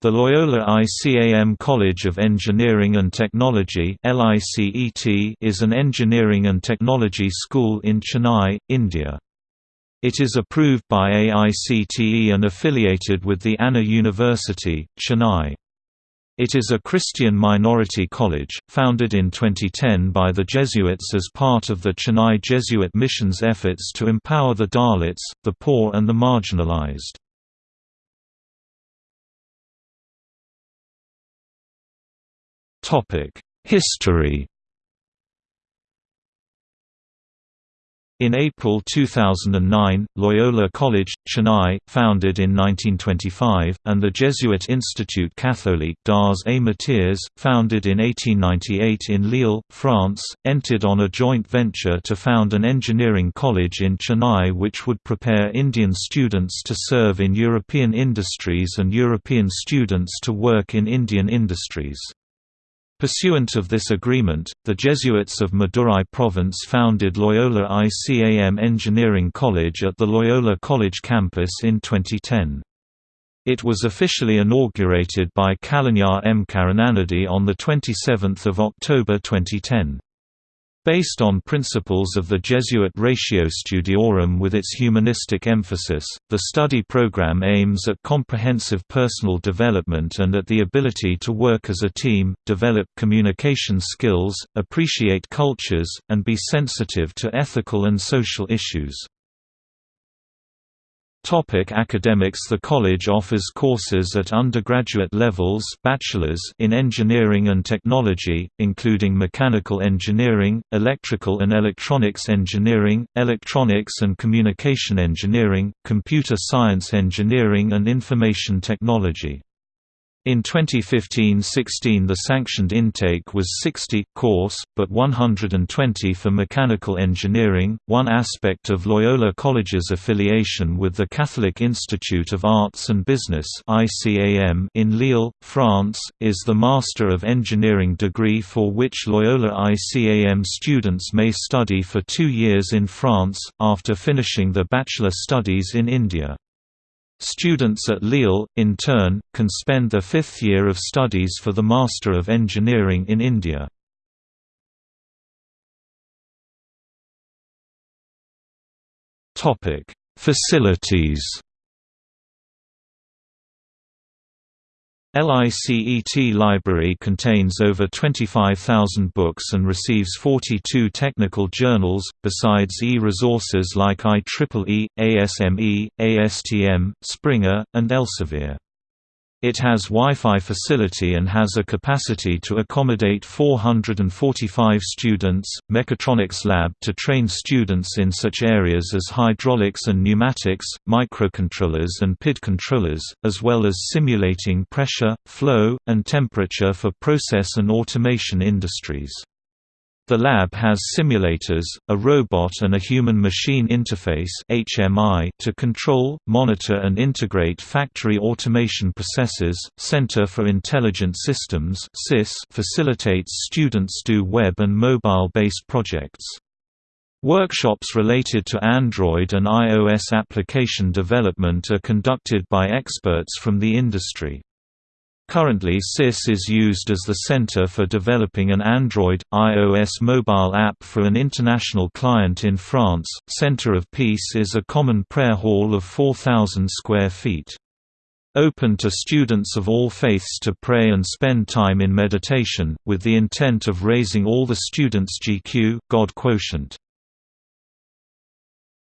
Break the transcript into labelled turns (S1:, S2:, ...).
S1: The Loyola ICAM College of Engineering and Technology is an engineering and technology school in Chennai, India. It is approved by AICTE and affiliated with the Anna University, Chennai. It is a Christian minority college, founded in 2010 by the Jesuits as part of the Chennai Jesuit mission's efforts to empower the Dalits, the poor and the marginalized. History In April 2009, Loyola College, Chennai, founded in 1925, and the Jesuit Institut Catholique d'Arts et Métiers, founded in 1898 in Lille, France, entered on a joint venture to found an engineering college in Chennai which would prepare Indian students to serve in European industries and European students to work in Indian industries. Pursuant of this agreement, the Jesuits of Madurai province founded Loyola ICAM Engineering College at the Loyola College campus in 2010. It was officially inaugurated by Kalaignar M. Karunanidhi on 27 October 2010. Based on principles of the Jesuit Ratio Studiorum with its humanistic emphasis, the study program aims at comprehensive personal development and at the ability to work as a team, develop communication skills, appreciate cultures, and be sensitive to ethical and social issues. Topic academics The college offers courses at undergraduate levels bachelor's in engineering and technology, including mechanical engineering, electrical and electronics engineering, electronics and communication engineering, computer science engineering and information technology. In 2015–16 the sanctioned intake was 60 course, but 120 for mechanical engineering. One aspect of Loyola College's affiliation with the Catholic Institute of Arts and Business (ICAM) in Lille, France, is the Master of Engineering degree for which Loyola ICAM students may study for 2 years in France after finishing their bachelor studies in India. Students at Lille, in turn, can spend their fifth year of studies for the Master of Engineering in India. Facilities LICET Library contains over 25,000 books and receives 42 technical journals, besides e-resources like IEEE, ASME, ASTM, Springer, and Elsevier. It has Wi-Fi facility and has a capacity to accommodate 445 students, mechatronics lab to train students in such areas as hydraulics and pneumatics, microcontrollers and PID controllers, as well as simulating pressure, flow, and temperature for process and automation industries. The lab has simulators, a robot and a human-machine interface (HMI) to control, monitor and integrate factory automation processes. Center for Intelligent Systems (CIS) facilitates students do web and mobile-based projects. Workshops related to Android and iOS application development are conducted by experts from the industry. Currently CIS is used as the center for developing an Android, iOS mobile app for an international client in France. Center of Peace is a common prayer hall of 4,000 square feet. Open to students of all faiths to pray and spend time in meditation, with the intent of raising all the students' GQ God quotient.